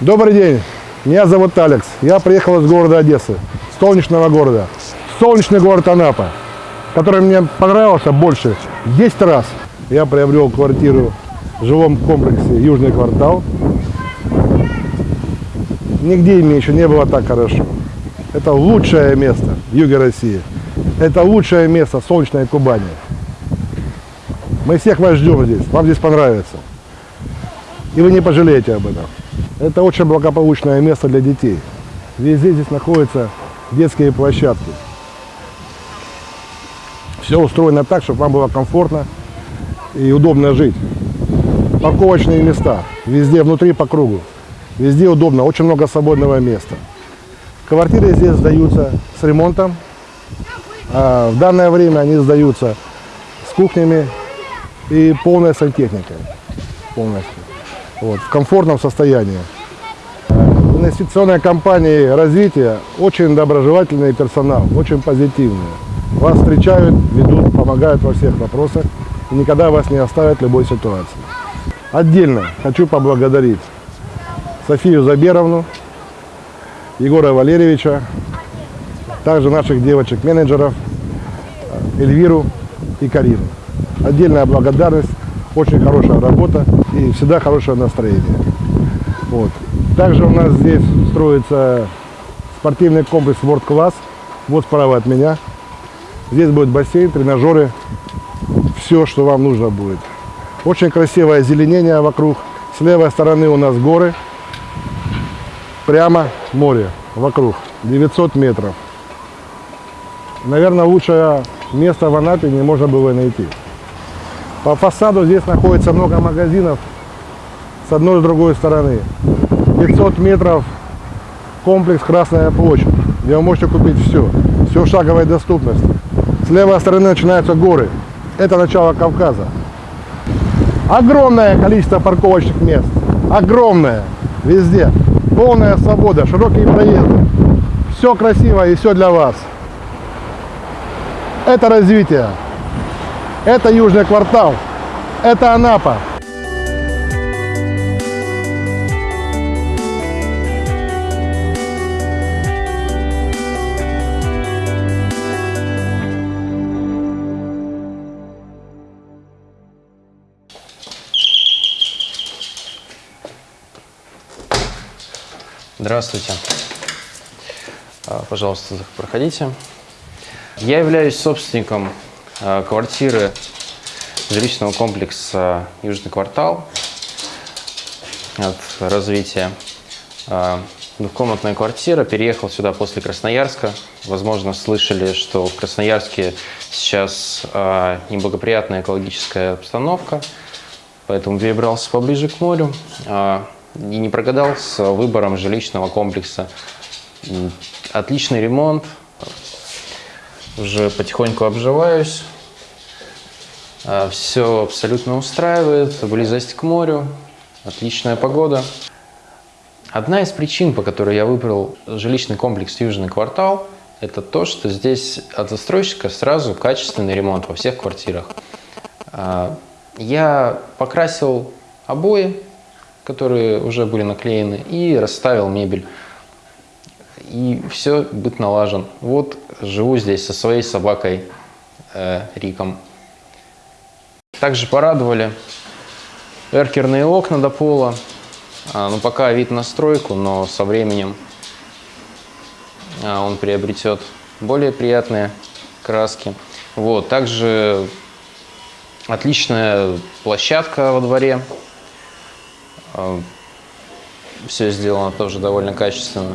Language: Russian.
Добрый день, меня зовут Алекс. Я приехал из города Одессы, солнечного города. Солнечный город Анапа, который мне понравился больше 10 раз. Я приобрел квартиру в жилом комплексе Южный квартал. Нигде мне еще не было так хорошо. Это лучшее место в юге России. Это лучшее место солнечной Кубани. Мы всех вас ждем здесь. Вам здесь понравится. И вы не пожалеете об этом. Это очень благополучное место для детей. Везде здесь находятся детские площадки. Все устроено так, чтобы вам было комфортно и удобно жить. Парковочные места. Везде внутри по кругу. Везде удобно. Очень много свободного места. Квартиры здесь сдаются с ремонтом. А в данное время они сдаются с кухнями и полной сантехникой. Полностью. Вот, в комфортном состоянии. Инвестиционная компания развития очень доброжелательный персонал, очень позитивный. Вас встречают, ведут, помогают во всех вопросах и никогда вас не оставят в любой ситуации. Отдельно хочу поблагодарить Софию Заберовну, Егора Валерьевича, также наших девочек-менеджеров Эльвиру и Карину. Отдельная благодарность, очень хорошая работа и всегда хорошее настроение. Вот. Также у нас здесь строится спортивный комплекс World Class, вот справа от меня. Здесь будет бассейн, тренажеры, все, что вам нужно будет. Очень красивое озеленение вокруг. С левой стороны у нас горы, прямо море вокруг, 900 метров. Наверное, лучшее место в Анапе не можно было найти. По фасаду здесь находится много магазинов с одной и с другой стороны. 500 метров комплекс Красная площадь, где вы можете купить все. Все в шаговой доступности. С левой стороны начинаются горы. Это начало Кавказа. Огромное количество парковочных мест. Огромное. Везде. Полная свобода, широкие проезды. Все красиво и все для вас. Это развитие. Это Южный квартал. Это Анапа. Здравствуйте. А, Пожалуйста, проходите. Я являюсь собственником квартиры жилищного комплекса «Южный квартал» от развития. А, Двухкомнатная квартира. Переехал сюда после Красноярска. Возможно, слышали, что в Красноярске сейчас неблагоприятная экологическая обстановка, поэтому перебрался поближе к морю и не прогадал с выбором жилищного комплекса. Отличный ремонт, уже потихоньку обживаюсь, а, все абсолютно устраивает, близость к морю, отличная погода. Одна из причин, по которой я выбрал жилищный комплекс «Южный квартал», это то, что здесь от застройщика сразу качественный ремонт во всех квартирах. А, я покрасил обои, которые уже были наклеены, и расставил мебель. И все, быт налажен. Вот живу здесь со своей собакой э, Риком. Также порадовали эркерные окна до пола. А, ну, пока вид на стройку, но со временем а, он приобретет более приятные краски. Вот, также отличная площадка во дворе. Все сделано тоже довольно качественно.